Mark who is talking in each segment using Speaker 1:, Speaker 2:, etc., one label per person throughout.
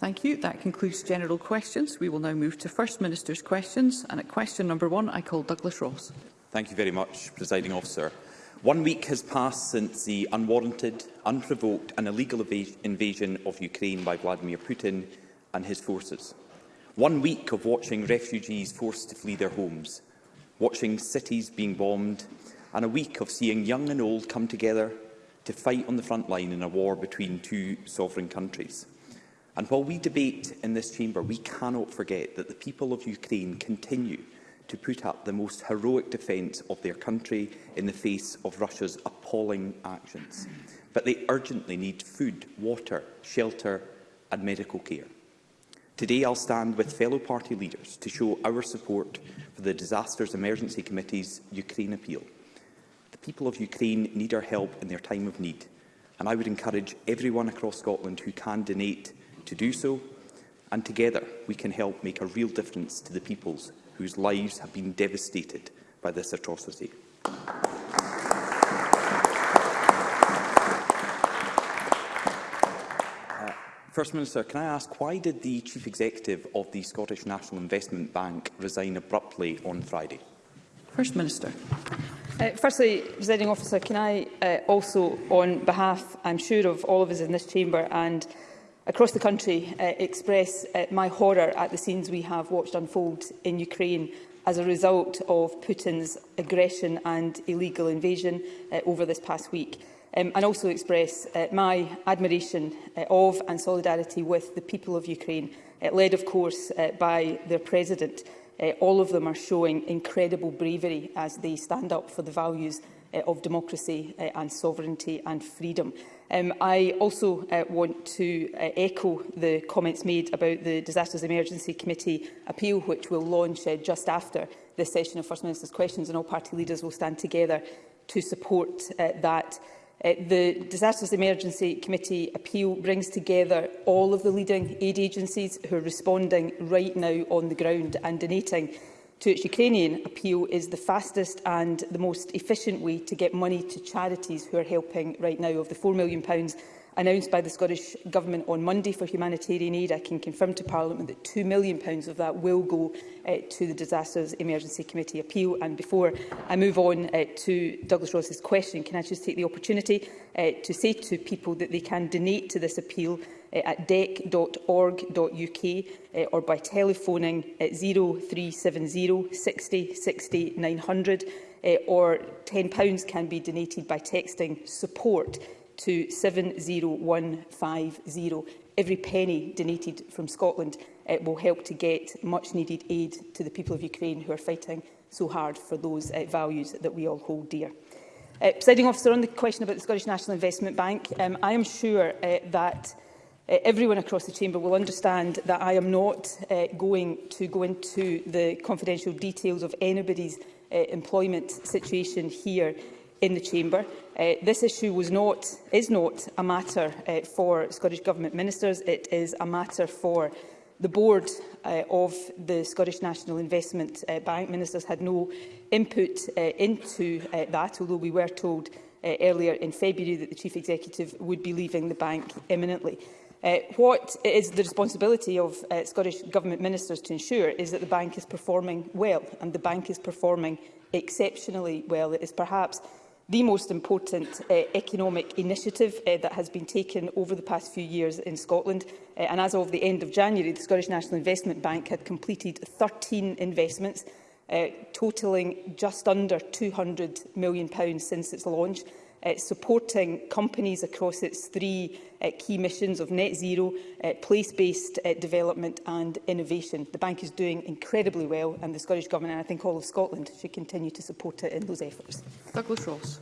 Speaker 1: Thank you. That concludes general questions. We will now move to First Minister's questions. And at question number one, I call Douglas Ross.
Speaker 2: Thank you very much, Presiding Officer. One week has passed since the unwarranted, unprovoked and illegal invasion of Ukraine by Vladimir Putin and his forces. One week of watching refugees forced to flee their homes, watching cities being bombed, and a week of seeing young and old come together to fight on the front line in a war between two sovereign countries. And while we debate in this chamber, we cannot forget that the people of Ukraine continue to put up the most heroic defence of their country in the face of Russia's appalling actions. But they urgently need food, water, shelter and medical care. Today I'll stand with fellow party leaders to show our support for the Disasters Emergency Committee's Ukraine appeal. The people of Ukraine need our help in their time of need, and I would encourage everyone across Scotland who can donate to do so, and together we can help make a real difference to the peoples whose lives have been devastated by this atrocity. Uh, First Minister, can I ask why did the Chief Executive of the Scottish National Investment Bank resign abruptly on Friday?
Speaker 1: First Minister.
Speaker 3: Uh, firstly, presiding officer, can I uh, also, on behalf, I'm sure, of all of us in this chamber and across the country uh, express uh, my horror at the scenes we have watched unfold in Ukraine as a result of Putin's aggression and illegal invasion uh, over this past week. Um, and also express uh, my admiration uh, of and solidarity with the people of Ukraine, uh, led, of course, uh, by their president. Uh, all of them are showing incredible bravery as they stand up for the values uh, of democracy uh, and sovereignty and freedom. Um, I also uh, want to uh, echo the comments made about the Disasters Emergency Committee appeal, which will launch uh, just after this session of First Minister's Questions, and all party leaders will stand together to support uh, that. Uh, the Disasters Emergency Committee appeal brings together all of the leading aid agencies who are responding right now on the ground and donating to its Ukrainian appeal is the fastest and the most efficient way to get money to charities who are helping right now. Of the £4 million announced by the Scottish Government on Monday for humanitarian aid, I can confirm to Parliament that £2 million of that will go uh, to the Disasters Emergency Committee appeal. And before I move on uh, to Douglas Ross's question, can I just take the opportunity uh, to say to people that they can donate to this appeal Eh, at dec.org.uk eh, or by telephoning at 0370 60 60 900 or £10 can be donated by texting support to 70150. Every penny donated from Scotland uh, will help to get much needed aid to the people of Ukraine who are fighting so hard for those uh, values that we all hold dear. Uh, presiding officer, on the question about the Scottish National Investment Bank, um, I am sure uh, that uh, everyone across the chamber will understand that I am not uh, going to go into the confidential details of anybody's uh, employment situation here in the chamber. Uh, this issue was not, is not a matter uh, for Scottish Government ministers. It is a matter for the board uh, of the Scottish National Investment uh, Bank. Ministers had no input uh, into uh, that, although we were told uh, earlier in February that the Chief Executive would be leaving the bank imminently. Uh, what is the responsibility of uh, Scottish Government ministers to ensure is that the bank is performing well, and the bank is performing exceptionally well. It is perhaps the most important uh, economic initiative uh, that has been taken over the past few years in Scotland. Uh, and as of the end of January, the Scottish National Investment Bank had completed 13 investments, uh, totalling just under £200 million since its launch uh, supporting companies across its three uh, key missions of net zero, uh, place-based uh, development and innovation. The bank is doing incredibly well and the Scottish Government and I think all of Scotland should continue to support it in those efforts.
Speaker 1: Douglas Ross.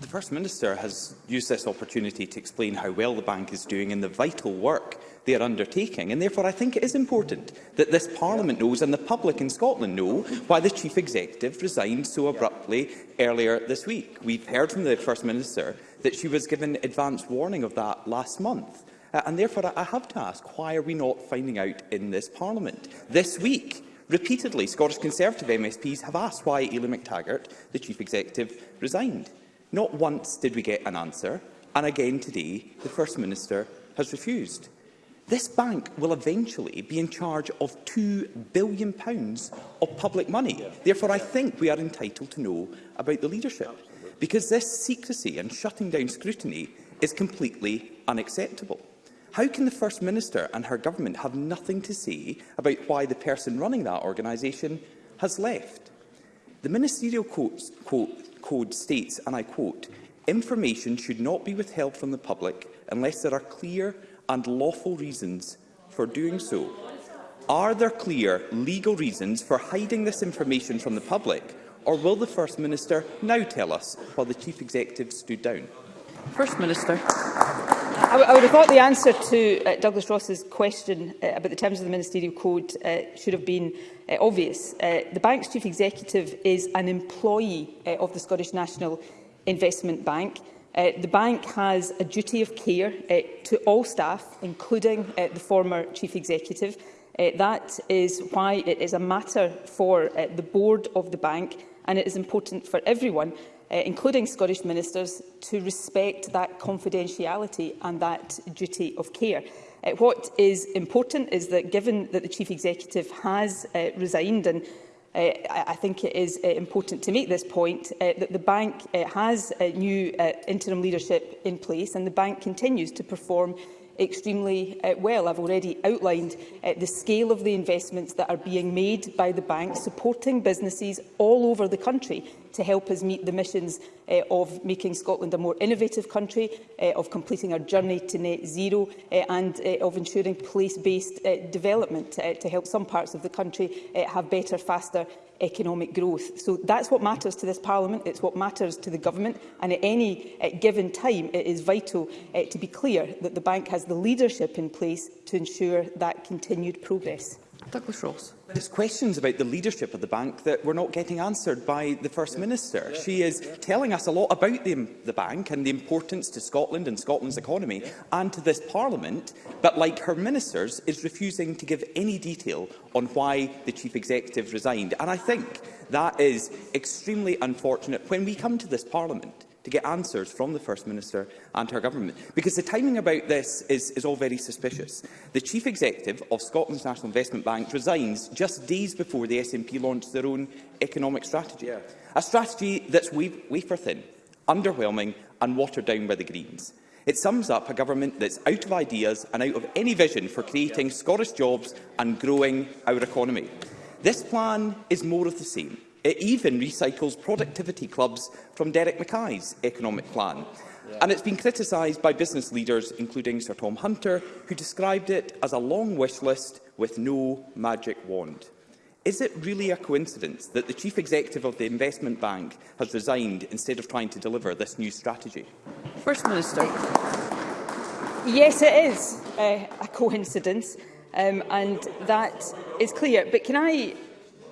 Speaker 2: The First Minister has used this opportunity to explain how well the bank is doing in the vital work they are undertaking. And therefore, I think it is important that this Parliament knows and the public in Scotland know why the Chief Executive resigned so abruptly earlier this week. We've heard from the First Minister that she was given advance warning of that last month. Uh, and therefore, I have to ask, why are we not finding out in this Parliament? This week, repeatedly, Scottish Conservative MSPs have asked why Ely McTaggart, the Chief Executive, resigned. Not once did we get an answer, and again today, the First Minister has refused. This bank will eventually be in charge of £2 billion of public money. Therefore, I think we are entitled to know about the leadership, because this secrecy and shutting down scrutiny is completely unacceptable. How can the First Minister and her government have nothing to say about why the person running that organisation has left? The ministerial quote, quote, code states, and I quote, information should not be withheld from the public unless there are clear and lawful reasons for doing so. Are there clear legal reasons for hiding this information from the public, or will the First Minister now tell us while the Chief Executive stood down?
Speaker 1: First Minister.
Speaker 3: I, I would have thought the answer to uh, Douglas Ross's question uh, about the terms of the Ministerial Code uh, should have been uh, obvious. Uh, the bank's chief executive is an employee uh, of the Scottish National Investment Bank. Uh, the bank has a duty of care uh, to all staff, including uh, the former chief executive. Uh, that is why it is a matter for uh, the board of the bank, and it is important for everyone, uh, including Scottish ministers, to respect that confidentiality and that duty of care. Uh, what is important is that, given that the chief executive has uh, resigned and uh, I think it is uh, important to make this point uh, that the bank uh, has a uh, new uh, interim leadership in place and the bank continues to perform extremely uh, well. I've already outlined uh, the scale of the investments that are being made by the bank, supporting businesses all over the country to help us meet the missions uh, of making Scotland a more innovative country, uh, of completing our journey to net zero uh, and uh, of ensuring place-based uh, development uh, to help some parts of the country uh, have better, faster economic growth. So that's what matters to this Parliament, it's what matters to the Government, and at any uh, given time it is vital uh, to be clear that the bank has the leadership in place to ensure that continued progress.
Speaker 1: Douglas Ross.
Speaker 2: There's questions about the leadership of the bank that we're not getting answered by the First yeah. Minister. Yeah. She is yeah. telling us a lot about the, the bank and the importance to Scotland and Scotland's economy yeah. and to this Parliament, but like her ministers, is refusing to give any detail on why the Chief Executive resigned. And I think that is extremely unfortunate. When we come to this Parliament, to get answers from the First Minister and her government. Because the timing about this is, is all very suspicious. The Chief Executive of Scotland's National Investment Bank resigns just days before the SNP launched their own economic strategy. Yeah. A strategy that's wa wafer thin, underwhelming and watered down by the Greens. It sums up a government that's out of ideas and out of any vision for creating Scottish jobs and growing our economy. This plan is more of the same. It even recycles productivity clubs from Derek Mackay's economic plan. Yeah. And it's been criticised by business leaders, including Sir Tom Hunter, who described it as a long wish list with no magic wand. Is it really a coincidence that the Chief Executive of the Investment Bank has resigned instead of trying to deliver this new strategy?
Speaker 1: First Minister.
Speaker 3: Yes, it is uh, a coincidence, um, and that is clear. But can I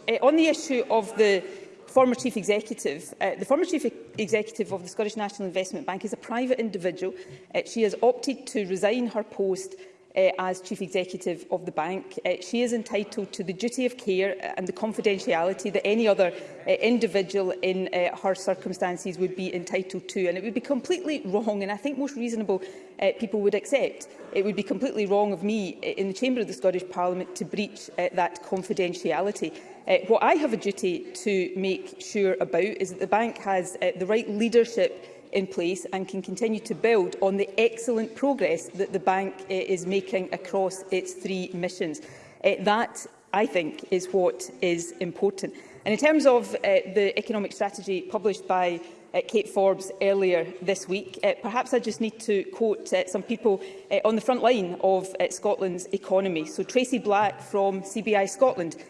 Speaker 3: Uh, on the issue of the former chief executive. Uh, the former chief executive of the Scottish National Investment Bank is a private individual. Uh, she has opted to resign her post uh, as chief executive of the bank. Uh, she is entitled to the duty of care and the confidentiality that any other uh, individual in uh, her circumstances would be entitled to. And it would be completely wrong, and I think most reasonable uh, people would accept. It would be completely wrong of me in the chamber of the Scottish Parliament to breach uh, that confidentiality. Uh, what I have a duty to make sure about is that the bank has uh, the right leadership in place and can continue to build on the excellent progress that the bank uh, is making across its three missions. Uh, that, I think, is what is important. And in terms of uh, the economic strategy published by uh, Kate Forbes earlier this week. Uh, perhaps I just need to quote uh, some people uh, on the front line of uh, Scotland's economy. So Tracy Black from CBI Scotland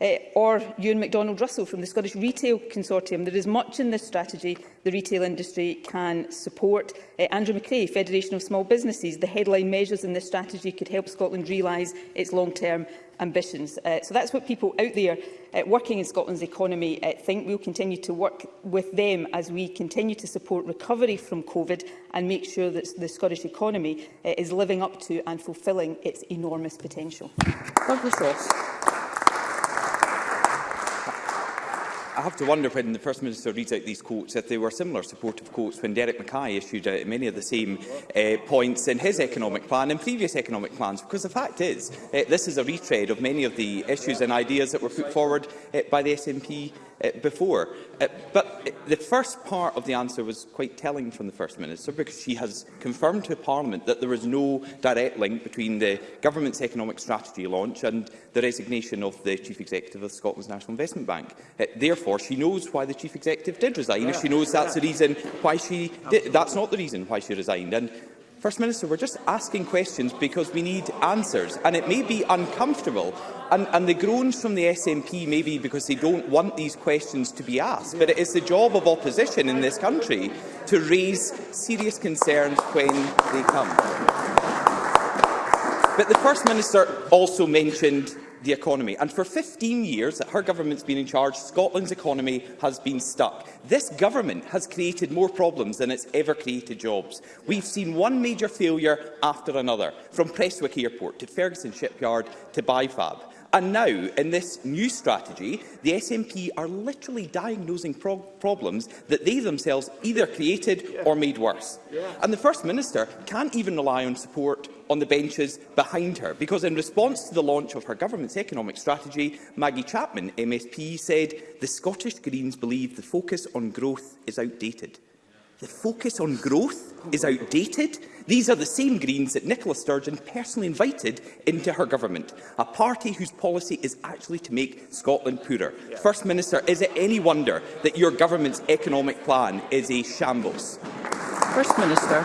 Speaker 3: uh, or Ewan MacDonald Russell from the Scottish Retail Consortium. There is much in this strategy the retail industry can support. Uh, Andrew McRae, Federation of Small Businesses, the headline measures in this strategy could help Scotland realise its long-term ambitions. Uh, so that's what people out there uh, working in Scotland's economy uh, think. We'll continue to work with them as we continue to support recovery from COVID and make sure that the Scottish economy uh, is living up to and fulfilling its enormous potential.
Speaker 1: Thank you,
Speaker 2: I have to wonder when the First Minister reads out these quotes if they were similar supportive quotes when Derek Mackay issued out many of the same uh, points in his economic plan and previous economic plans. Because the fact is, uh, this is a retread of many of the issues and ideas that were put forward uh, by the SNP uh, before. Uh, but the first part of the answer was quite telling from the First Minister because she has confirmed to Parliament that there is no direct link between the Government's economic strategy launch and the resignation of the Chief Executive of Scotland's National Investment Bank. Uh, therefore, she knows why the Chief Executive did resign. Yeah, she knows that's the reason why she did, that's not the reason why she resigned. And First Minister, we're just asking questions because we need answers, and it may be uncomfortable And, and the groans from the SNP may be because they don't want these questions to be asked, but it is the job of opposition in this country to raise serious concerns when they come. But the First Minister also mentioned the economy. And for 15 years that her government's been in charge, Scotland's economy has been stuck. This government has created more problems than it's ever created jobs. We've seen one major failure after another, from Prestwick Airport to Ferguson Shipyard to Bifab. And now, in this new strategy, the SNP are literally diagnosing pro problems that they themselves either created yeah. or made worse. Yeah. And the First Minister can't even rely on support on the benches behind her, because in response to the launch of her government's economic strategy, Maggie Chapman, MSP, said the Scottish Greens believe the focus on growth is outdated. The focus on growth is outdated. These are the same Greens that Nicola Sturgeon personally invited into her government, a party whose policy is actually to make Scotland poorer. Yeah. First Minister, is it any wonder that your government's economic plan is a shambles?
Speaker 1: First Minister.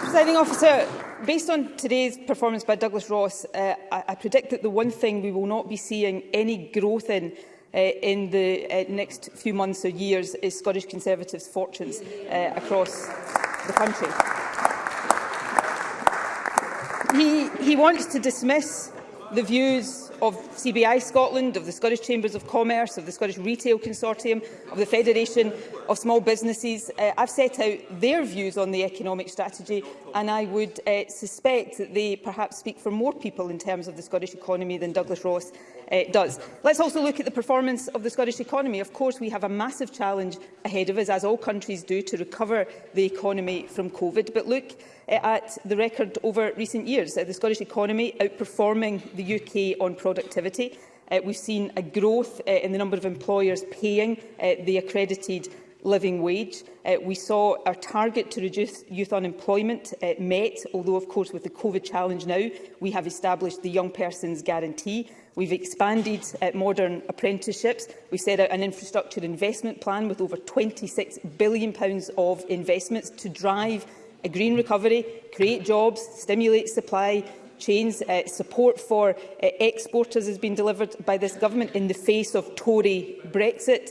Speaker 3: Presiding officer, based on today's performance by Douglas Ross, uh, I, I predict that the one thing we will not be seeing any growth in uh, in the uh, next few months or years is Scottish Conservatives' fortunes uh, across the country. He, he wants to dismiss the views of CBI Scotland, of the Scottish Chambers of Commerce, of the Scottish Retail Consortium, of the Federation of Small Businesses. Uh, I've set out their views on the economic strategy and I would uh, suspect that they perhaps speak for more people in terms of the Scottish economy than Douglas Ross uh, does. Let's also look at the performance of the Scottish economy. Of course, we have a massive challenge ahead of us, as all countries do, to recover the economy from COVID. But look eh, at the record over recent years. Uh, the Scottish economy outperforming the UK on productivity. Uh, we've seen a growth uh, in the number of employers paying uh, the accredited living wage. Uh, we saw our target to reduce youth unemployment uh, met, although of course with the COVID challenge now we have established the Young Persons Guarantee, We've expanded uh, modern apprenticeships. We set out an infrastructure investment plan with over £26 billion of investments to drive a green recovery, create jobs, stimulate supply chains. Uh, support for uh, exporters has been delivered by this government in the face of Tory Brexit.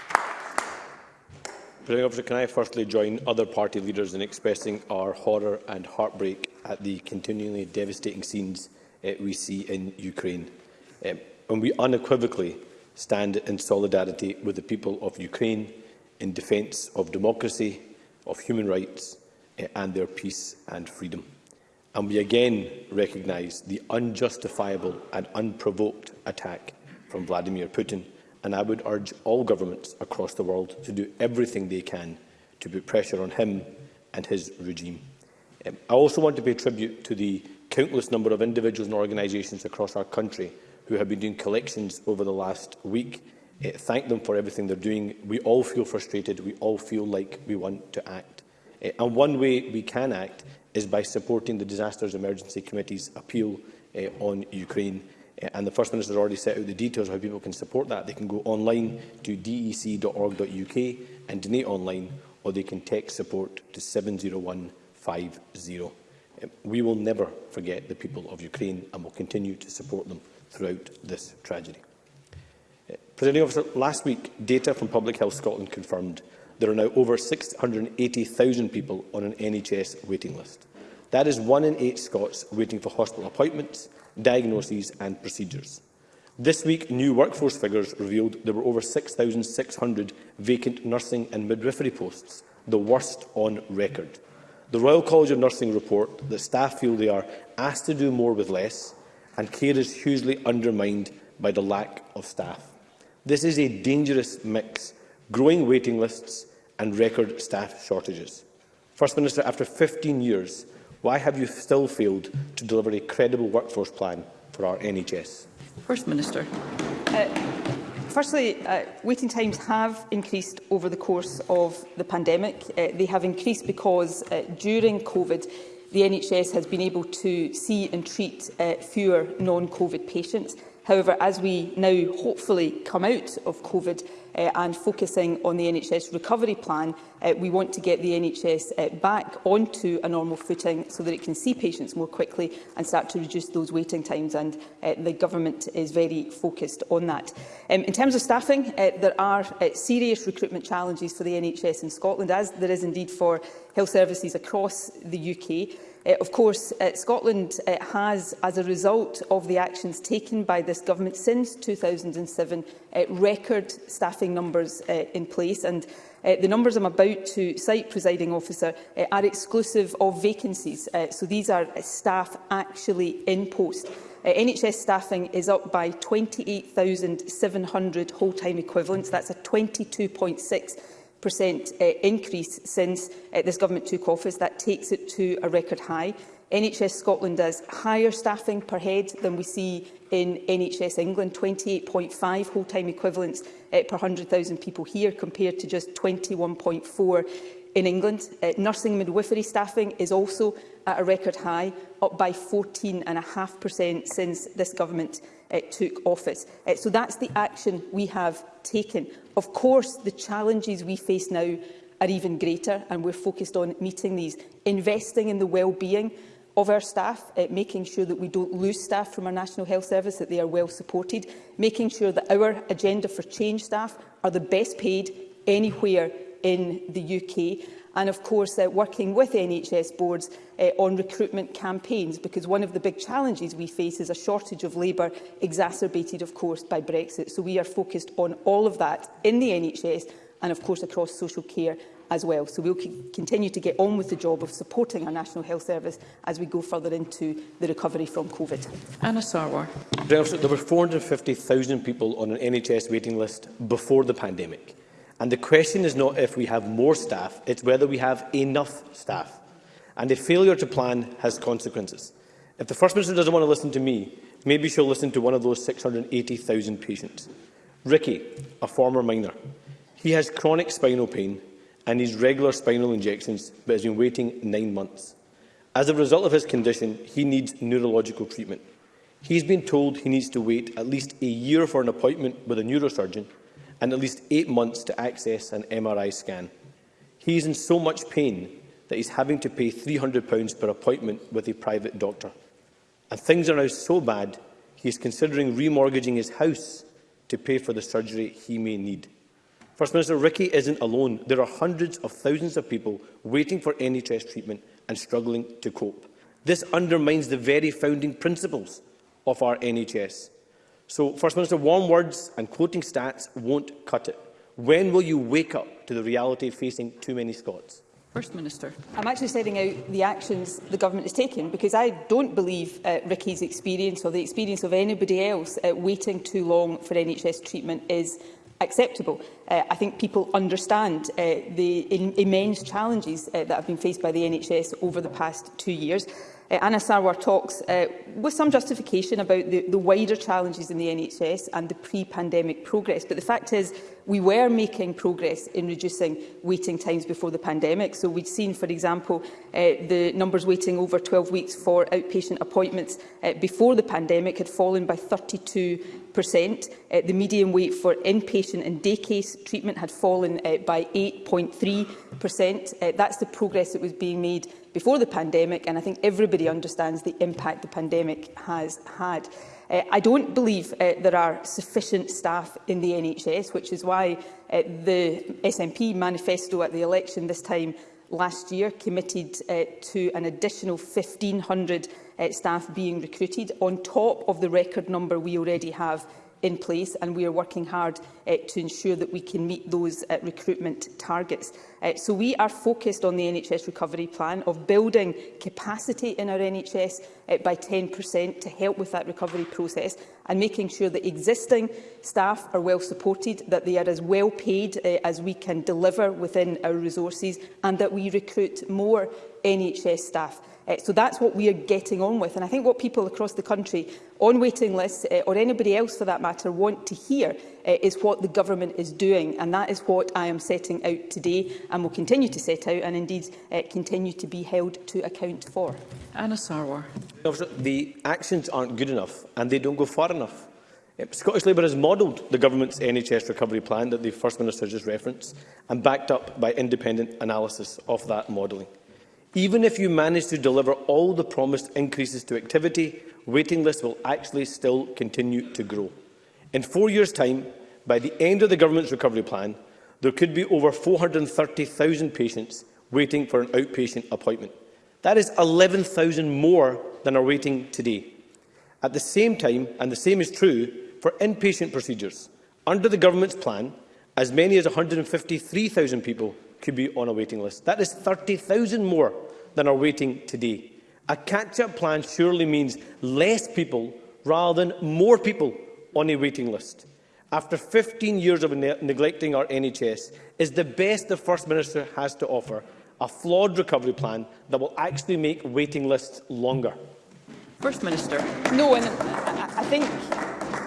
Speaker 4: Presiding Officer, can I firstly join other party leaders in expressing our horror and heartbreak at the continually devastating scenes uh, we see in Ukraine. Um, eh, and we unequivocally stand in solidarity with the people of Ukraine in defence of democracy, of human rights uh, and their peace and freedom. And we again recognise the unjustifiable and unprovoked attack from Vladimir Putin and I would urge all governments across the world to do everything they can to put pressure on him and his regime. Um, I also want to pay tribute to the countless number of individuals and organisations across our country who have been doing collections over the last week. Uh, thank them for everything they're doing. We all feel frustrated. We all feel like we want to act. Uh, and one way we can act is by supporting the Disasters Emergency Committee's appeal uh, on Ukraine and the First Minister has already set out the details of how people can support that. They can go online to dec.org.uk and donate online, or they can text support to 70150. We will never forget the people of Ukraine and will continue to support them throughout this tragedy. Uh, Presiding officer, last week data from Public Health Scotland confirmed there are now over 680,000 people on an NHS waiting list. That is one in eight Scots waiting for hospital appointments diagnoses and procedures. This week, new workforce figures revealed there were over 6,600 vacant nursing and midwifery posts, the worst on record. The Royal College of Nursing report that staff feel they are asked to do more with less and care is hugely undermined by the lack of staff. This is a dangerous mix, growing waiting lists and record staff shortages. First Minister, after 15 years, Why have you still failed to deliver a credible workforce plan for our NHS?
Speaker 1: First Minister.
Speaker 3: Uh, firstly, uh, waiting times have increased over the course of the pandemic. Uh, they have increased because uh, during COVID, the NHS has been able to see and treat uh, fewer non-COVID patients. However, as we now hopefully come out of COVID, uh, and focusing on the NHS recovery plan, uh, we want to get the NHS uh, back onto a normal footing so that it can see patients more quickly and start to reduce those waiting times. And uh, the government is very focused on that. Um, in terms of staffing, uh, there are uh, serious recruitment challenges for the NHS in Scotland, as there is indeed for health services across the UK. Uh, of course, uh, Scotland uh, has, as a result of the actions taken by this government since 2007, uh, record staffing numbers uh, in place. And uh, the numbers I'm about to cite, presiding officer, uh, are exclusive of vacancies. Uh, so these are staff actually in post. Uh, NHS staffing is up by 28,700 whole-time equivalents. That's a 22.6 percent uh, increase since uh, this government took office. That takes it to a record high. NHS Scotland has higher staffing per head than we see in NHS England, 28.5 whole-time equivalents uh, per 100,000 people here, compared to just 21.4 in England. Uh, nursing midwifery staffing is also at a record high, up by 14.5% since this government uh, took office. Uh, so that's the action we have taken. Of course, the challenges we face now are even greater and we're focused on meeting these. Investing in the well-being of our staff, uh, making sure that we don't lose staff from our National Health Service, that they are well supported, making sure that our agenda for change staff are the best paid anywhere in the UK and of course uh, working with NHS boards uh, on recruitment campaigns because one of the big challenges we face is a shortage of labour exacerbated of course by Brexit so we are focused on all of that in the NHS and of course across social care as well so we'll continue to get on with the job of supporting our National Health Service as we go further into the recovery from COVID.
Speaker 1: Anna Sarwar.
Speaker 4: There were 450,000 people on an NHS waiting list before the pandemic. And the question is not if we have more staff, it's whether we have enough staff. And a failure to plan has consequences. If the First Minister doesn't want to listen to me, maybe she'll listen to one of those 680,000 patients. Ricky, a former miner, he has chronic spinal pain and needs regular spinal injections, but has been waiting nine months. As a result of his condition, he needs neurological treatment. He's been told he needs to wait at least a year for an appointment with a neurosurgeon and at least eight months to access an MRI scan. He is in so much pain that he's having to pay £300 per appointment with a private doctor. And things are now so bad, he is considering remortgaging his house to pay for the surgery he may need. First Minister Ricky isn't alone. There are hundreds of thousands of people waiting for NHS treatment and struggling to cope. This undermines the very founding principles of our NHS. So, First Minister, warm words and quoting stats won't cut it. When will you wake up to the reality of facing too many Scots?
Speaker 1: First Minister.
Speaker 3: I'm actually setting out the actions the government is taking because I don't believe uh, Ricky's experience or the experience of anybody else uh, waiting too long for NHS treatment is acceptable. Uh, I think people understand uh, the in immense challenges uh, that have been faced by the NHS over the past two years. Uh, Anna Sarwar talks uh, with some justification about the, the wider challenges in the NHS and the pre-pandemic progress. But the fact is, we were making progress in reducing waiting times before the pandemic. So we'd seen, for example, uh, the numbers waiting over 12 weeks for outpatient appointments uh, before the pandemic had fallen by 32 percent. Uh, the median wait for inpatient and day case treatment had fallen uh, by 8.3 percent. Uh, that's the progress that was being made before the pandemic, and I think everybody understands the impact the pandemic has had. Uh, I don't believe uh, there are sufficient staff in the NHS, which is why uh, the SNP manifesto at the election this time last year committed uh, to an additional 1,500 uh, staff being recruited on top of the record number we already have in place, and we are working hard uh, to ensure that we can meet those uh, recruitment targets. Uh, so we are focused on the NHS recovery plan of building capacity in our NHS uh, by 10% to help with that recovery process and making sure that existing staff are well supported, that they are as well paid uh, as we can deliver within our resources and that we recruit more NHS staff. Uh, so that's what we are getting on with. And I think what people across the country on waiting lists, uh, or anybody else for that matter, want to hear uh, is what the government is doing. And that is what I am setting out today and will continue to set out and indeed uh, continue to be held to account for.
Speaker 1: Anna Sarwar.
Speaker 4: The actions aren't good enough and they don't go far enough. Scottish Labour has modelled the government's NHS recovery plan that the First Minister just referenced and backed up by independent analysis of that modelling. Even if you manage to deliver all the promised increases to activity, waiting lists will actually still continue to grow. In four years' time, by the end of the Government's recovery plan, there could be over 430,000 patients waiting for an outpatient appointment. That is 11,000 more than are waiting today. At the same time, and the same is true for inpatient procedures, under the Government's plan, as many as 153,000 people could be on a waiting list. That is 30,000 more than are waiting today. A catch-up plan surely means less people rather than more people on a waiting list. After 15 years of ne neglecting our NHS, is the best the First Minister has to offer a flawed recovery plan that will actually make waiting lists longer.
Speaker 1: First Minister.
Speaker 3: No, and I, I think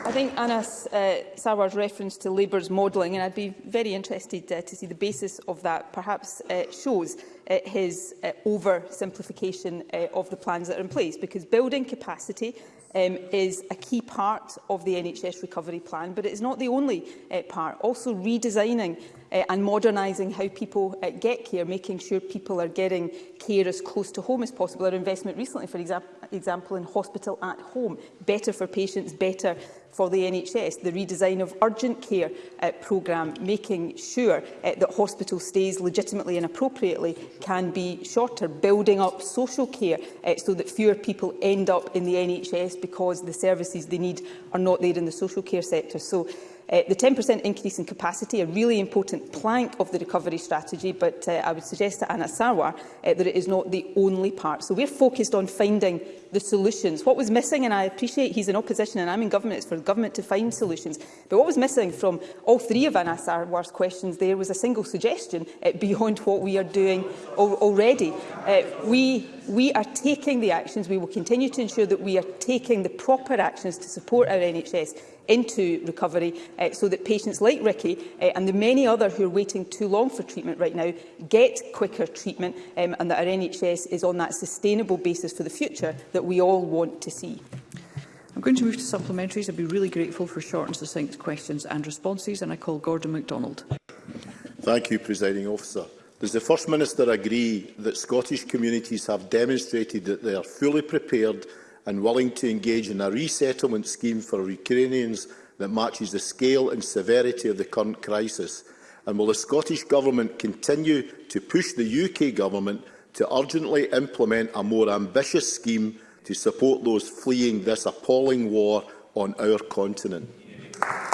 Speaker 3: I think Anas uh, Sarwar's reference to Labour's modelling, and I'd be very interested uh, to see the basis of that, perhaps uh, shows uh, his uh, oversimplification uh, of the plans that are in place, because building capacity um, is a key part of the NHS recovery plan, but it is not the only uh, part. Also redesigning uh, and modernising how people uh, get care, making sure people are getting care as close to home as possible. Our investment recently, for exa example, in hospital at home, better for patients, better for the NHS, the redesign of urgent care uh, programme, making sure uh, that hospital stays legitimately and appropriately can be shorter, building up social care uh, so that fewer people end up in the NHS because the services they need are not there in the social care sector. So Uh, the 10% increase in capacity, a really important plank of the recovery strategy, but uh, I would suggest to Anna Sarwar uh, that it is not the only part. So we're focused on finding the solutions. What was missing, and I appreciate he's in opposition and I'm in government, it's for the government to find solutions, but what was missing from all three of Anna Sarwar's questions there was a single suggestion uh, beyond what we are doing al already. Uh, we, we are taking the actions, we will continue to ensure that we are taking the proper actions to support our NHS into recovery uh, so that patients like Ricky uh, and the many other who are waiting too long for treatment right now get quicker treatment um, and that our NHS is on that sustainable basis for the future that we all want to see.
Speaker 1: I'm going to move to supplementaries. I'd be really grateful for short and succinct questions and responses and I call Gordon MacDonald.
Speaker 5: Thank you, Presiding Officer. Does the First Minister agree that Scottish communities have demonstrated that they are fully prepared and willing to engage in a resettlement scheme for Ukrainians that matches the scale and severity of the current crisis? And will the Scottish Government continue to push the UK Government to urgently implement a more ambitious scheme to support those fleeing this appalling war on our continent?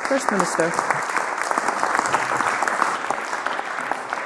Speaker 1: First Minister.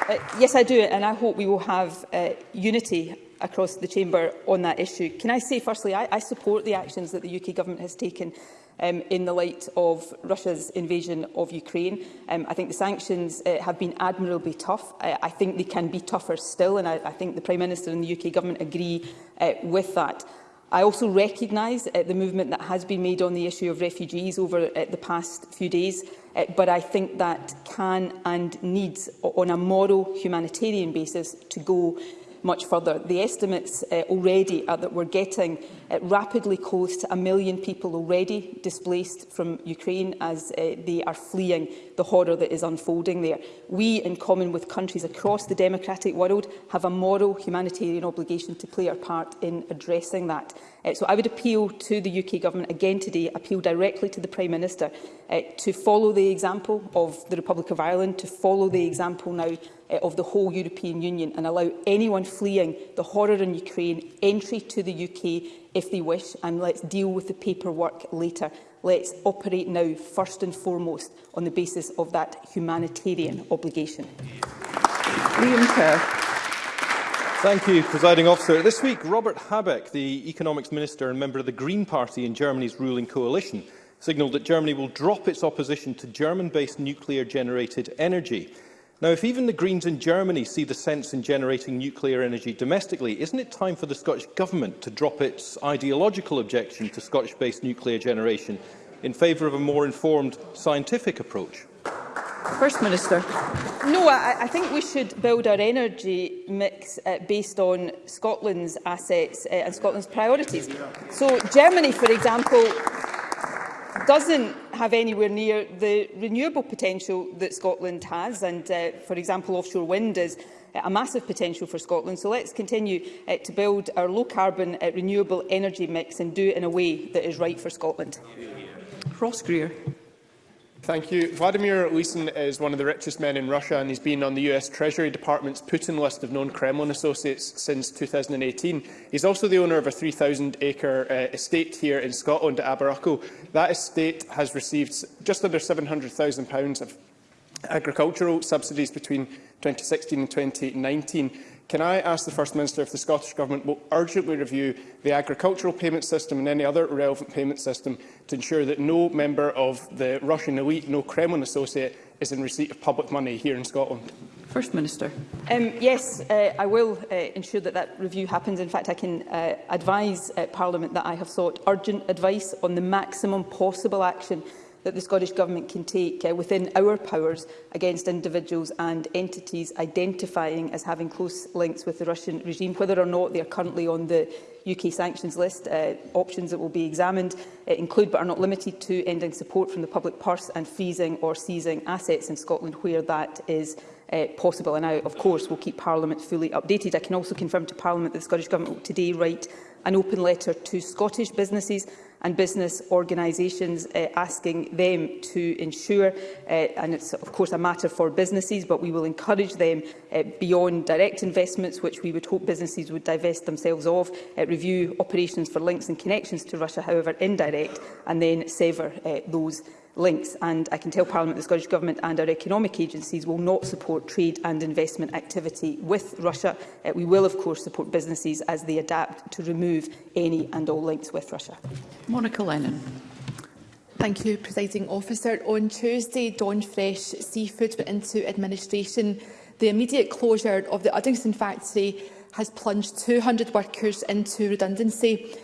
Speaker 3: Uh, yes, I do, and I hope we will have uh, unity across the chamber on that issue. Can I say, firstly, I, I support the actions that the UK government has taken um, in the light of Russia's invasion of Ukraine. Um, I think the sanctions uh, have been admirably tough. I, I think they can be tougher still, and I, I think the Prime Minister and the UK government agree uh, with that. I also recognise uh, the movement that has been made on the issue of refugees over uh, the past few days, uh, but I think that can and needs, on a moral humanitarian basis, to go much further. The estimates uh, already are that we're getting uh, rapidly close to a million people already displaced from Ukraine as uh, they are fleeing the horror that is unfolding there. We, in common with countries across the democratic world, have a moral humanitarian obligation to play our part in addressing that. Uh, so I would appeal to the UK Government again today, appeal directly to the Prime Minister uh, to follow the example of the Republic of Ireland, to follow the example now uh, of the whole European Union and allow anyone fleeing the horror in Ukraine entry to the UK if they wish and let's deal with the paperwork later. Let's operate now, first and foremost, on the basis of that humanitarian obligation.
Speaker 1: Liam Kerr.
Speaker 6: Thank you, Presiding Officer. This week, Robert Habeck, the Economics Minister and member of the Green Party in Germany's ruling coalition, signalled that Germany will drop its opposition to German-based nuclear-generated energy. Now, if even the Greens in Germany see the sense in generating nuclear energy domestically, isn't it time for the Scottish Government to drop its ideological objection to Scottish-based nuclear generation in favour of a more informed scientific approach?
Speaker 1: First Minister.
Speaker 3: No, I, I think we should build our energy mix uh, based on Scotland's assets uh, and Scotland's priorities. So Germany, for example, doesn't have anywhere near the renewable potential that Scotland has. And, uh, for example, offshore wind is a massive potential for Scotland. So let's continue uh, to build our low-carbon uh, renewable energy mix and do it in a way that is right for Scotland.
Speaker 1: Ross Greer.
Speaker 7: Thank you. Vladimir Lysin is one of the richest men in Russia and he's been on the US Treasury Department's Putin list of known Kremlin associates since 2018. He's also the owner of a 3,000-acre uh, estate here in Scotland at Aberruckle. That estate has received just under £700,000 of agricultural subsidies between 2016 and 2019 can I ask the First Minister if the Scottish Government will urgently review the agricultural payment system and any other relevant payment system to ensure that no member of the Russian elite, no Kremlin associate, is in receipt of public money here in Scotland?
Speaker 1: First Minister.
Speaker 3: Um, yes, uh, I will uh, ensure that that review happens. In fact, I can uh, advise uh, Parliament that I have sought urgent advice on the maximum possible action that the Scottish Government can take uh, within our powers against individuals and entities identifying as having close links with the Russian regime, whether or not they are currently on the UK sanctions list. Uh, options that will be examined uh, include, but are not limited to, ending support from the public purse and freezing or seizing assets in Scotland where that is uh, possible. And I, of course, will keep Parliament fully updated. I can also confirm to Parliament that the Scottish Government will today write an open letter to Scottish businesses and business organisations, uh, asking them to ensure, uh, and it's of course a matter for businesses, but we will encourage them uh, beyond direct investments, which we would hope businesses would divest themselves of, uh, review operations for links and connections to Russia, however indirect, and then sever uh, those links, and I can tell Parliament the Scottish Government and our economic agencies will not support trade and investment activity with Russia. Uh, we will, of course, support businesses as they adapt to remove any and all links with Russia.
Speaker 1: Monica Lennon.
Speaker 8: Thank you, Presiding Officer. On Tuesday, Dawn Fresh Seafood went into administration. The immediate closure of the Uddingston factory has plunged 200 workers into redundancy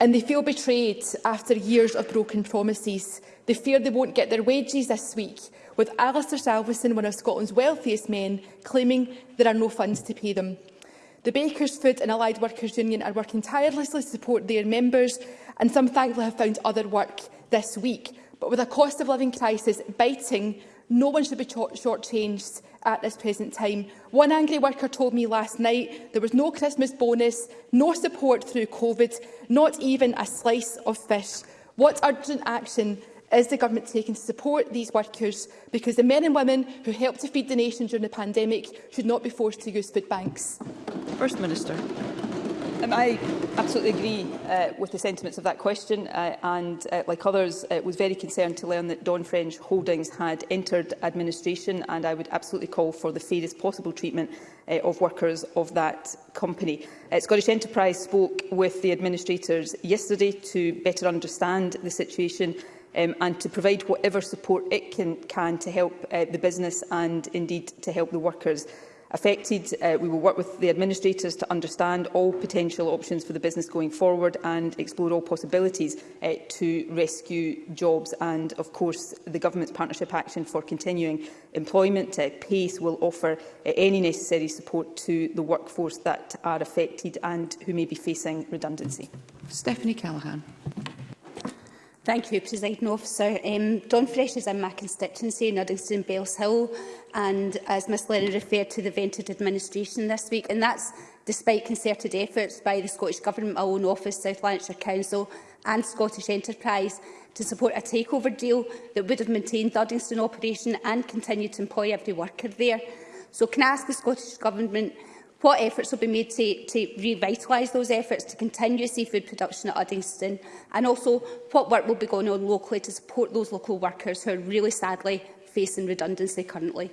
Speaker 8: and they feel betrayed after years of broken promises. They fear they won't get their wages this week, with Alistair Salveson, one of Scotland's wealthiest men, claiming there are no funds to pay them. The Bakers Food and Allied Workers Union are working tirelessly to support their members, and some thankfully have found other work this week. But with a cost of living crisis biting No one should be shortchanged at this present time. One angry worker told me last night there was no Christmas bonus, no support through COVID, not even a slice of fish. What urgent action is the government taking to support these workers? Because the men and women who helped to feed the nation during the pandemic should not be forced to use food banks.
Speaker 1: First Minister.
Speaker 3: Um, I absolutely agree uh, with the sentiments of that question uh, and, uh, like others, uh, was very concerned to learn that Don French Holdings had entered administration and I would absolutely call for the fairest possible treatment uh, of workers of that company. Uh, Scottish Enterprise spoke with the administrators yesterday to better understand the situation um, and to provide whatever support it can, can to help uh, the business and indeed to help the workers affected. Uh, we will work with the administrators to understand all potential options for the business going forward and explore all possibilities uh, to rescue jobs. And, of course, the Government's partnership action for continuing employment uh, PACE will offer uh, any necessary support to the workforce that are affected and who may be facing redundancy.
Speaker 1: Stephanie Callaghan.
Speaker 9: Thank you, President Officer. Um, Don Fresh is in my constituency, Uddingston Bells Hill, and, as Ms Lennon referred to, the vented administration this week. And that's despite concerted efforts by the Scottish Government, my own office, South Lanarkshire Council and Scottish Enterprise to support a takeover deal that would have maintained the operation and continued to employ every worker there. So can I ask the Scottish Government what efforts will be made to, to revitalise those efforts to continue seafood production at Uddingston and also what work will be going on locally to support those local workers who are really sadly facing redundancy currently?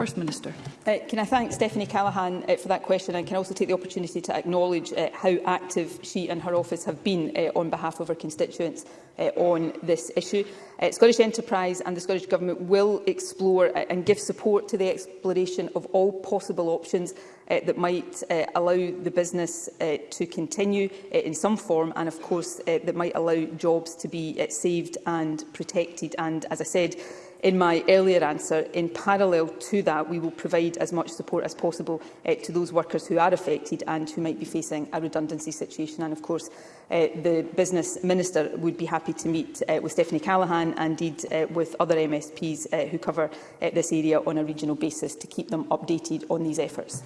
Speaker 1: First Minister.
Speaker 3: Uh, can I thank Stephanie Callaghan uh, for that question and can also take the opportunity to acknowledge uh, how active she and her office have been uh, on behalf of her constituents uh, on this issue. Uh, Scottish Enterprise and the Scottish Government will explore uh, and give support to the exploration of all possible options uh, that might uh, allow the business uh, to continue uh, in some form and of course uh, that might allow jobs to be uh, saved and protected and as I said in my earlier answer, in parallel to that, we will provide as much support as possible uh, to those workers who are affected and who might be facing a redundancy situation. And of course, uh, the Business Minister would be happy to meet uh, with Stephanie Callaghan and indeed uh, with other MSPs uh, who cover uh, this area on a regional basis to keep them updated on these efforts.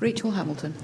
Speaker 1: Rachel Hamilton.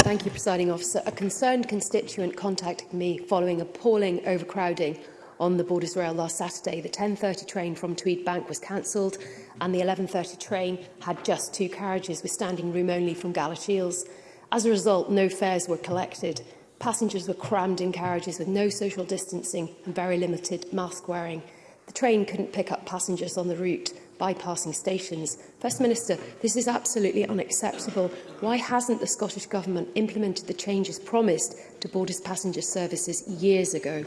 Speaker 10: Thank you, Presiding Officer. A concerned constituent contacted me following appalling overcrowding on the Borders Rail last Saturday. The 10.30 train from Tweed Bank was cancelled and the 11.30 train had just two carriages with standing room only from Shields. As a result, no fares were collected. Passengers were crammed in carriages with no social distancing and very limited mask wearing. The train couldn't pick up passengers on the route bypassing stations. First Minister, this is absolutely unacceptable. Why hasn't the Scottish Government implemented the changes promised to Borders passenger services years ago?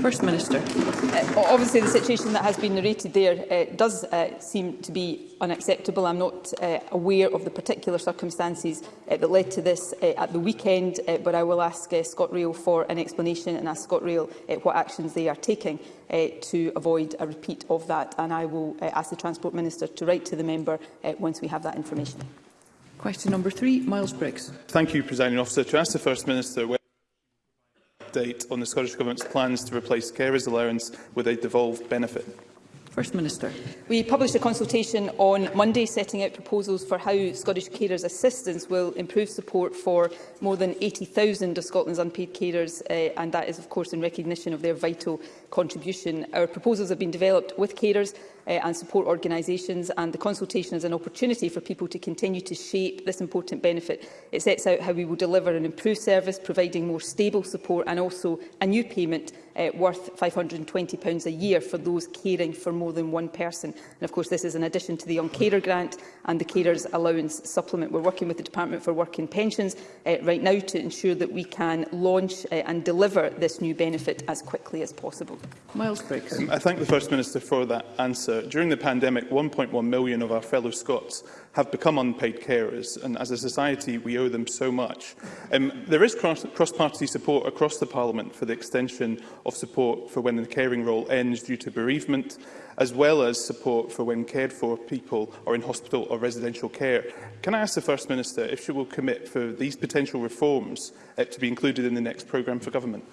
Speaker 1: First Minister.
Speaker 3: Uh, obviously, the situation that has been narrated there uh, does uh, seem to be unacceptable. I'm not uh, aware of the particular circumstances uh, that led to this uh, at the weekend, uh, but I will ask uh, ScotRail for an explanation and ask ScotRail uh, what actions they are taking uh, to avoid a repeat of that. And I will uh, ask the Transport Minister to write to the member uh, once we have that information.
Speaker 1: Question number three, Miles Briggs.
Speaker 11: Thank you, Presiding Officer. To ask the First Minister whether update on the Scottish Government's plans to replace carers allowance with a devolved benefit.
Speaker 1: First Minister.
Speaker 3: We published a consultation on Monday setting out proposals for how Scottish carers' assistance will improve support for more than 80,000 of Scotland's unpaid carers, uh, and that is, of course, in recognition of their vital contribution. Our proposals have been developed with carers uh, and support organisations and the consultation is an opportunity for people to continue to shape this important benefit. It sets out how we will deliver an improved service, providing more stable support and also a new payment uh, worth £520 a year for those caring for more than one person. And of course, this is in addition to the Young Carer Grant and the Carers Allowance Supplement. We're working with the Department for Work and Pensions uh, right now to ensure that we can launch uh, and deliver this new benefit as quickly as possible.
Speaker 1: Miles Briggs.
Speaker 11: Um, I thank the First Minister for that answer. Minister, during the pandemic, 1.1 million of our fellow Scots have become unpaid carers, and as a society, we owe them so much. Um, there is cross-party support across the Parliament for the extension of support for when the caring role ends due to bereavement, as well as support for when cared for people are in hospital or residential care. Can I ask the First Minister if she will commit for these potential reforms uh, to be included in the next programme for government?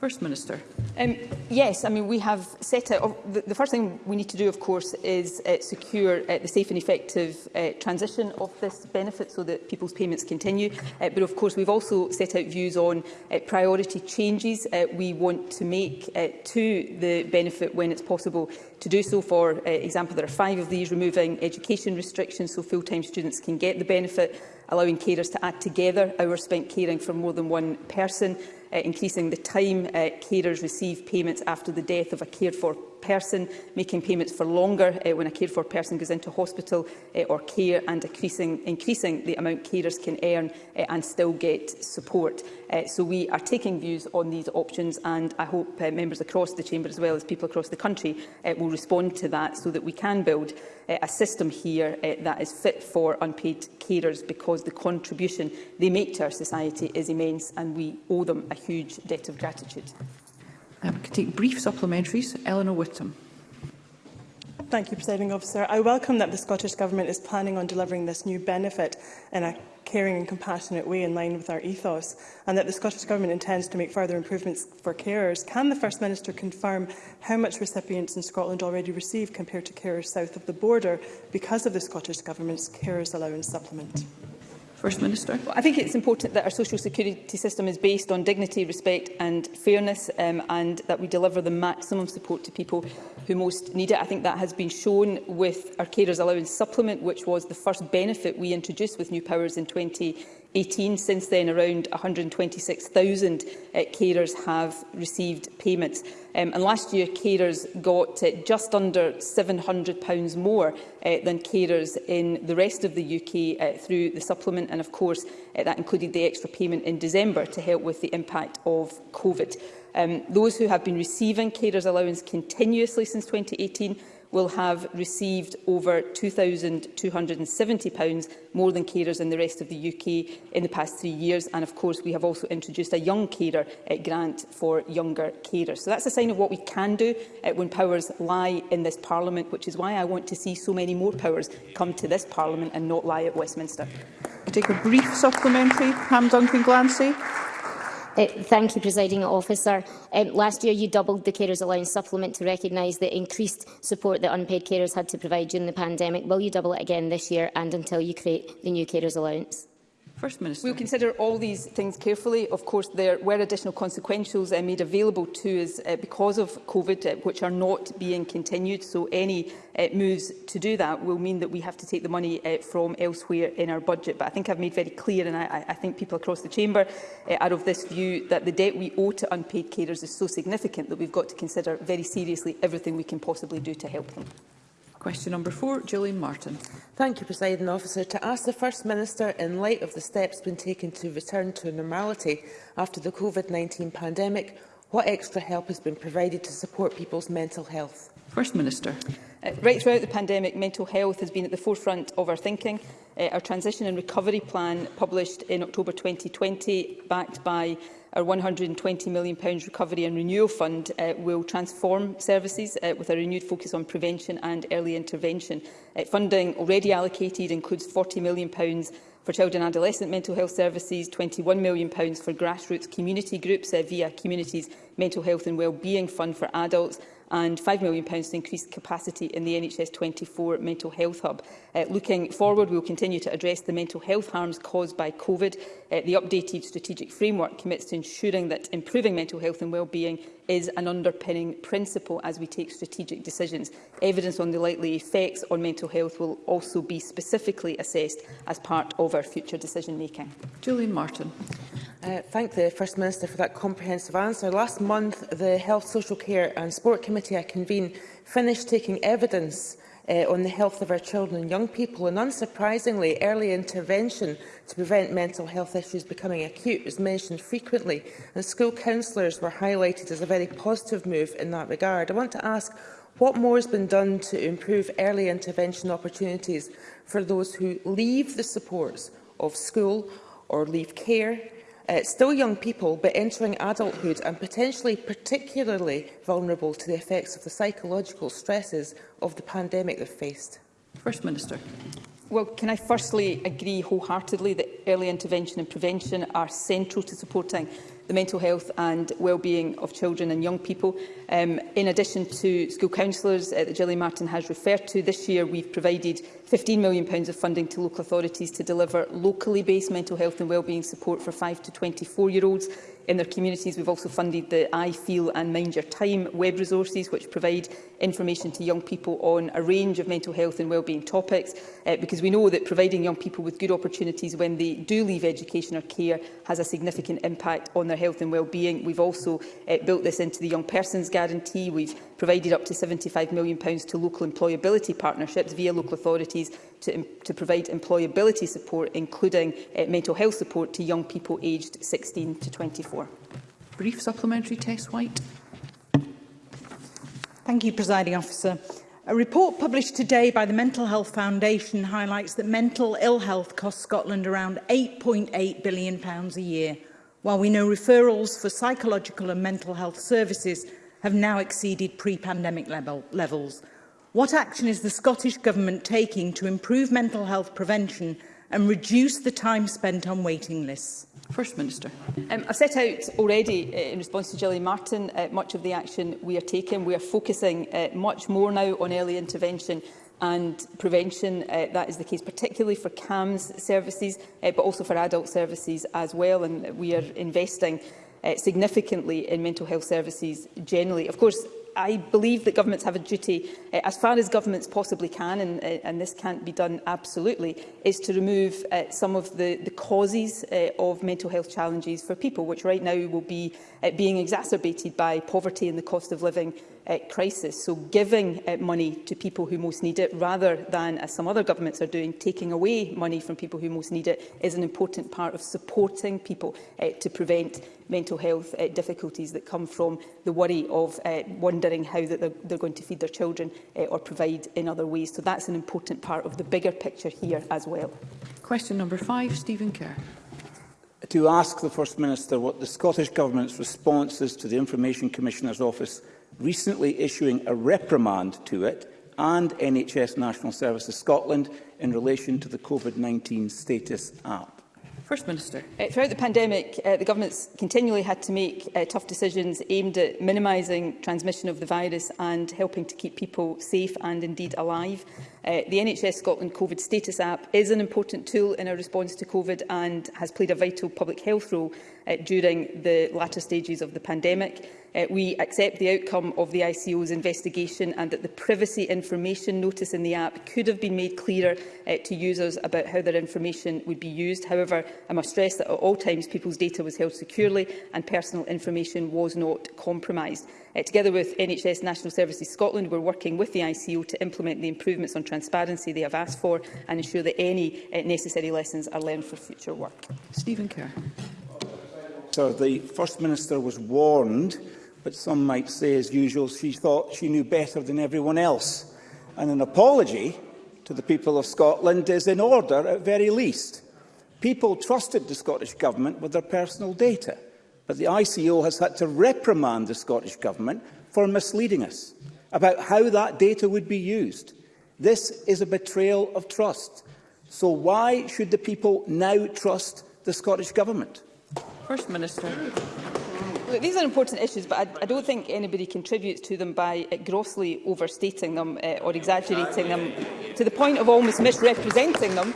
Speaker 1: First Minister.
Speaker 3: Um, yes, I mean, we have set out... The, the first thing we need to do, of course, is uh, secure uh, the safe and effective uh, transition of this benefit so that people's payments continue. Uh, but, of course, we've also set out views on uh, priority changes uh, we want to make uh, to the benefit when it's possible to do so. For uh, example, there are five of these, removing education restrictions so full-time students can get the benefit, allowing carers to add together hours spent caring for more than one person, uh, increasing the time uh, carers receive payments after the death of a cared-for person, making payments for longer uh, when a cared for person goes into hospital uh, or care and increasing, increasing the amount carers can earn uh, and still get support. Uh, so we are taking views on these options and I hope uh, members across the Chamber as well as people across the country uh, will respond to that so that we can build uh, a system here uh, that is fit for unpaid carers because the contribution they make to our society is immense and we owe them a huge debt of gratitude.
Speaker 1: Um, can take brief supplementaries. Eleanor Whittam.
Speaker 12: Thank you, Presiding Officer. I welcome that the Scottish Government is planning on delivering this new benefit in a caring and compassionate way in line with our ethos, and that the Scottish Government intends to make further improvements for carers. Can the First Minister confirm how much recipients in Scotland already receive compared to carers south of the border because of the Scottish Government's carers allowance supplement?
Speaker 1: First Minister.
Speaker 3: Well, I think it's important that our social security system is based on dignity, respect and fairness um, and that we deliver the maximum support to people who most need it. I think that has been shown with our carers allowance supplement, which was the first benefit we introduced with new powers in 20 2018. Since then, around 126,000 uh, carers have received payments. Um, and last year, carers got uh, just under £700 more uh, than carers in the rest of the UK uh, through the supplement. And of course, uh, that included the extra payment in December to help with the impact of COVID. Um, those who have been receiving carers allowance continuously since 2018 will have received over £2,270 more than carers in the rest of the UK in the past three years. And of course, we have also introduced a young carer uh, grant for younger carers. So that's a sign of what we can do uh, when powers lie in this Parliament, which is why I want to see so many more powers come to this Parliament and not lie at Westminster.
Speaker 1: I take a brief supplementary. Pam Duncan-Glancy.
Speaker 13: Uh, thank you, Presiding Officer. Um, last year, you doubled the Carers Allowance supplement to recognise the increased support that unpaid carers had to provide during the pandemic. Will you double it again this year and until you create the new Carers Allowance?
Speaker 1: First Minister.
Speaker 3: We'll consider all these things carefully. Of course, there were additional consequentials uh, made available to us uh, because of COVID, uh, which are not being continued. So any uh, moves to do that will mean that we have to take the money uh, from elsewhere in our budget. But I think I've made very clear, and I, I think people across the Chamber uh, are of this view, that the debt we owe to unpaid carers is so significant that we've got to consider very seriously everything we can possibly do to help them.
Speaker 1: Question number four, Gillian Martin.
Speaker 14: Thank you, President Officer. To ask the First Minister, in light of the steps being taken to return to normality after the COVID-19 pandemic, what extra help has been provided to support people's mental health?
Speaker 1: First Minister.
Speaker 3: Uh, right throughout the pandemic, mental health has been at the forefront of our thinking. Uh, our transition and recovery plan, published in October 2020, backed by Our £120 million Recovery and Renewal Fund uh, will transform services uh, with a renewed focus on prevention and early intervention. Uh, funding already allocated includes £40 million for child and adolescent mental health services, £21 million for grassroots community groups uh, via Communities Mental Health and Wellbeing Fund for adults and £5 million to increase capacity in the NHS 24 Mental Health Hub. Uh, looking forward, we will continue to address the mental health harms caused by COVID. Uh, the updated strategic framework commits to ensuring that improving mental health and wellbeing is an underpinning principle as we take strategic decisions. Evidence on the likely effects on mental health will also be specifically assessed as part of our future decision-making.
Speaker 1: Julian Martin.
Speaker 14: Uh, thank the First Minister for that comprehensive answer. Last month, the Health, Social Care and Sport Committee I convened finished taking evidence uh, on the health of our children and young people. And unsurprisingly, early intervention to prevent mental health issues becoming acute was mentioned frequently, and school counsellors were highlighted as a very positive move in that regard. I want to ask what more has been done to improve early intervention opportunities for those who leave the supports of school or leave care uh, still young people but entering adulthood and potentially particularly vulnerable to the effects of the psychological stresses of the pandemic they've faced?
Speaker 1: First Minister.
Speaker 3: Well, can I firstly agree wholeheartedly that early intervention and prevention are central to supporting the mental health and well-being of children and young people. Um, in addition to school counsellors uh, that Gillian Martin has referred to, this year we've provided £15 million of funding to local authorities to deliver locally based mental health and well-being support for 5 to 24-year-olds in their communities. We've also funded the I Feel and Mind Your Time web resources, which provide information to young people on a range of mental health and wellbeing topics, uh, because we know that providing young people with good opportunities when they do leave education or care has a significant impact on their health and wellbeing. We've also uh, built this into the Young Persons Guarantee. We've provided up to £75 million to local employability partnerships via local authorities to, to provide employability support, including uh, mental health support to young people aged 16 to 24.
Speaker 1: Brief supplementary, Tess White.
Speaker 15: Thank you, Presiding Officer. A report published today by the Mental Health Foundation highlights that mental ill health costs Scotland around £8.8 billion a year, while we know referrals for psychological and mental health services have now exceeded pre-pandemic level levels. What action is the Scottish Government taking to improve mental health prevention and reduce the time spent on waiting lists?
Speaker 1: First Minister.
Speaker 3: Um, I've set out already, uh, in response to Gillian Martin, uh, much of the action we are taking. We are focusing uh, much more now on early intervention and prevention. Uh, that is the case particularly for CAMS services, uh, but also for adult services as well. And we are investing uh, significantly in mental health services generally. Of course, I believe that governments have a duty, uh, as far as governments possibly can, and, uh, and this can't be done absolutely, is to remove uh, some of the, the causes uh, of mental health challenges for people, which right now will be uh, being exacerbated by poverty and the cost of living uh, crisis. So giving uh, money to people who most need it rather than, as some other governments are doing, taking away money from people who most need it is an important part of supporting people uh, to prevent mental health uh, difficulties that come from the worry of uh, wondering how that they're, they're going to feed their children uh, or provide in other ways. So that's an important part of the bigger picture here as well.
Speaker 1: Question number five, Stephen Kerr
Speaker 16: to ask the First Minister what the Scottish Government's response is to the Information Commissioner's Office recently issuing a reprimand to it and NHS National Services Scotland in relation to the COVID-19 status app.
Speaker 1: First Minister.
Speaker 3: Uh, throughout the pandemic, uh, the government's continually had to make uh, tough decisions aimed at minimising transmission of the virus and helping to keep people safe and indeed alive. Uh, the NHS Scotland COVID status app is an important tool in our response to COVID and has played a vital public health role uh, during the latter stages of the pandemic. Uh, we accept the outcome of the ICO's investigation and that the privacy information notice in the app could have been made clearer uh, to users about how their information would be used. However, I must stress that at all times people's data was held securely and personal information was not compromised. Uh, together with NHS National Services Scotland, we're working with the ICO to implement the improvements on transparency they have asked for and ensure that any uh, necessary lessons are learned for future work.
Speaker 1: Stephen Kerr.
Speaker 16: So the First Minister was warned but some might say, as usual, she thought she knew better than everyone else. And an apology to the people of Scotland is in order, at very least. People trusted the Scottish Government with their personal data, but the ICO has had to reprimand the Scottish Government for misleading us about how that data would be used. This is a betrayal of trust. So why should the people now trust the Scottish Government?
Speaker 1: First Minister.
Speaker 3: Look, these are important issues, but I, I don't think anybody contributes to them by uh, grossly overstating them uh, or exaggerating them to the point of almost misrepresenting them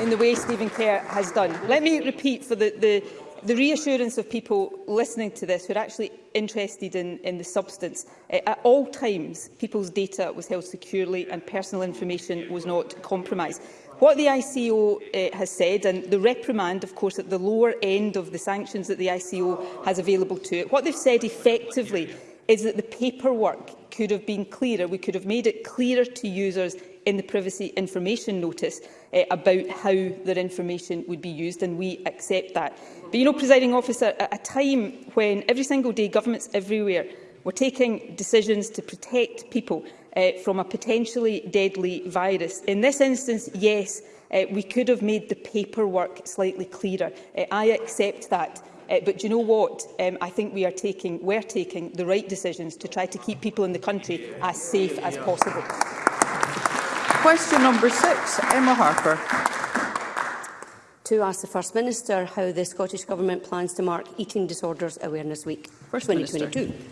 Speaker 3: in the way Stephen Kerr has done. Let me repeat for the, the, the reassurance of people listening to this who are actually interested in, in the substance. Uh, at all times, people's data was held securely and personal information was not compromised. What the ICO uh, has said, and the reprimand, of course, at the lower end of the sanctions that the ICO has available to it, what they've said effectively is that the paperwork could have been clearer. We could have made it clearer to users in the privacy information notice uh, about how their information would be used, and we accept that. But you know, presiding officer, at a time when every single day governments everywhere were taking decisions to protect people, uh, from a potentially deadly virus. In this instance, yes, uh, we could have made the paperwork slightly clearer. Uh, I accept that. Uh, but do you know what? Um, I think we are taking, we're taking the right decisions to try to keep people in the country as safe as possible.
Speaker 1: Question number six, Emma Harper
Speaker 17: to ask the First Minister how the Scottish Government plans to mark Eating Disorders Awareness Week
Speaker 1: First
Speaker 17: 2022.
Speaker 1: Minister.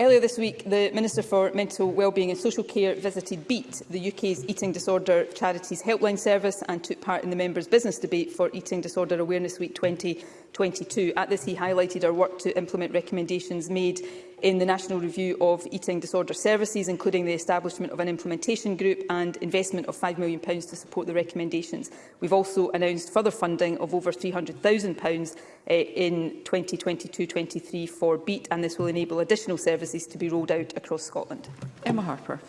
Speaker 3: Earlier this week, the Minister for Mental Wellbeing and Social Care visited BEAT, the UK's Eating Disorder Charities Helpline Service, and took part in the members' business debate for Eating Disorder Awareness Week 2022. At this, he highlighted our work to implement recommendations made in the National Review of Eating Disorder Services, including the establishment of an implementation group and investment of £5 million to support the recommendations. We've also announced further funding of over £300,000 uh, eh, in 2022-23 for BEAT, and this will enable additional services to be rolled out across Scotland.
Speaker 1: Emma Harper.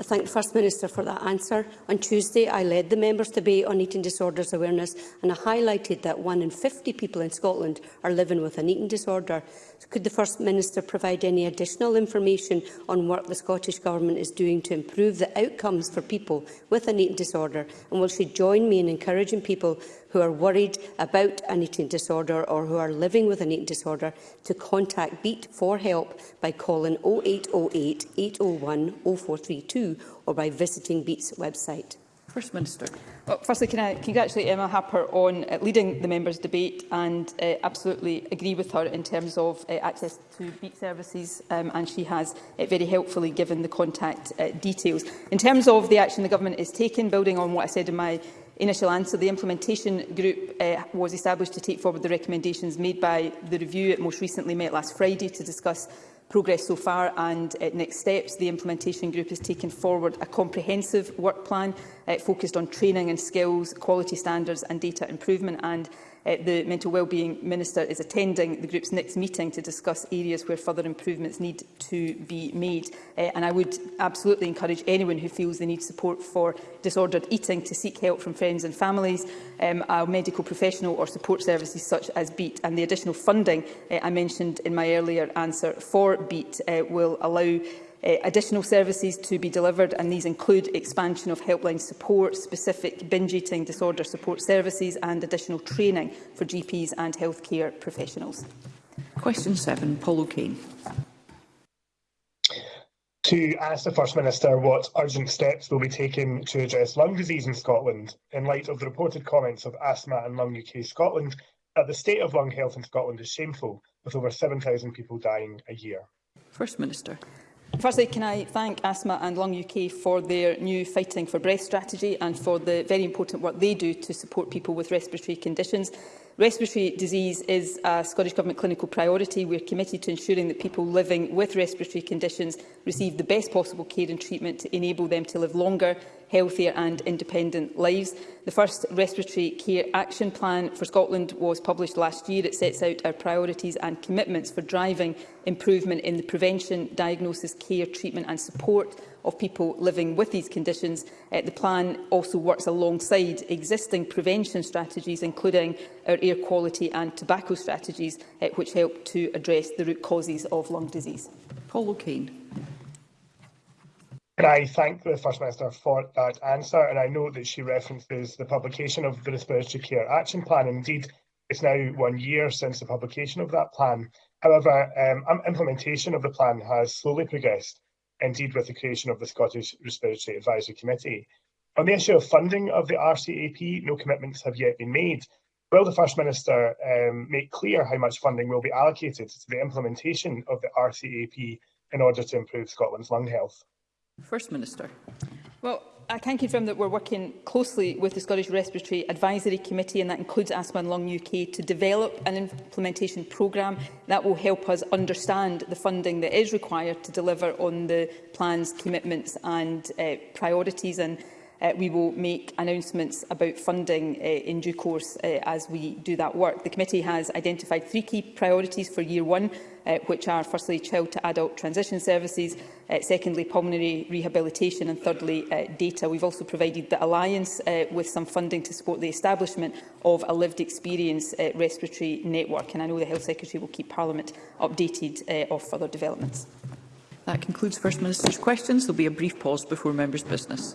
Speaker 17: I thank the First Minister for that answer. On Tuesday, I led the members' debate on eating disorders awareness and I highlighted that one in 50 people in Scotland are living with an eating disorder. Could the First Minister provide any additional information on work the Scottish Government is doing to improve the outcomes for people with an eating disorder? And will she join me in encouraging people who are worried about an eating disorder or who are living with an eating disorder to contact BEAT for help by calling 0808 801 0432 or by visiting BEAT's website?
Speaker 1: First Minister.
Speaker 3: Well, firstly, can I congratulate Emma Harper on uh, leading the members' debate and uh, absolutely agree with her in terms of uh, access to beat services um, and she has uh, very helpfully given the contact uh, details. In terms of the action the government is taking, building on what I said in my initial answer, the implementation group uh, was established to take forward the recommendations made by the review it most recently met last Friday to discuss progress so far and uh, next steps. The implementation group has taken forward a comprehensive work plan uh, focused on training and skills, quality standards and data improvement. And uh, the Mental Wellbeing Minister is attending the group's next meeting to discuss areas where further improvements need to be made. Uh, and I would absolutely encourage anyone who feels they need support for disordered eating to seek help from friends and families, um, a medical professional or support services such as BEAT. And the additional funding uh, I mentioned in my earlier answer for BEAT uh, will allow uh, additional services to be delivered, and these include expansion of helpline support, specific binge eating disorder support services and additional training for GPs and healthcare professionals.
Speaker 1: Question 7, Paul O'Kane.
Speaker 18: To ask the First Minister what urgent steps will be taken to address lung disease in Scotland, in light of the reported comments of Asthma and Lung UK Scotland that the state of lung health in Scotland is shameful, with over 7,000 people dying a year.
Speaker 1: First Minister.
Speaker 3: Firstly, can I thank Asthma and Lung UK for their new Fighting for Breath strategy and for the very important work they do to support people with respiratory conditions. Respiratory disease is a Scottish Government clinical priority. We are committed to ensuring that people living with respiratory conditions receive the best possible care and treatment to enable them to live longer healthier and independent lives. The first Respiratory Care Action Plan for Scotland was published last year. It sets out our priorities and commitments for driving improvement in the prevention, diagnosis, care, treatment and support of people living with these conditions. Uh, the plan also works alongside existing prevention strategies, including our air quality and tobacco strategies, uh, which help to address the root causes of lung disease.
Speaker 1: Paul O'Kane.
Speaker 18: Can I thank the First Minister for that answer? And I know that she references the publication of the Respiratory Care Action Plan. Indeed, it's now one year since the publication of that plan. However, um, implementation of the plan has slowly progressed, indeed with the creation of the Scottish Respiratory Advisory Committee. On the issue of funding of the RCAP, no commitments have yet been made. Will the First Minister um, make clear how much funding will be allocated to the implementation of the RCAP in order to improve Scotland's lung health?
Speaker 1: First Minister.
Speaker 3: Well, I can confirm that we're working closely with the Scottish Respiratory Advisory Committee, and that includes Asthma and Lung UK, to develop an implementation programme that will help us understand the funding that is required to deliver on the plan's commitments and uh, priorities. And uh, we will make announcements about funding uh, in due course uh, as we do that work. The committee has identified three key priorities for year one uh, which are firstly child to adult transition services, uh, secondly pulmonary rehabilitation and thirdly uh, data. We've also provided the Alliance uh, with some funding to support the establishment of a lived experience uh, respiratory network and I know the Health Secretary will keep Parliament updated uh, of further developments.
Speaker 1: That concludes First Minister's questions. There will be a brief pause before members' business.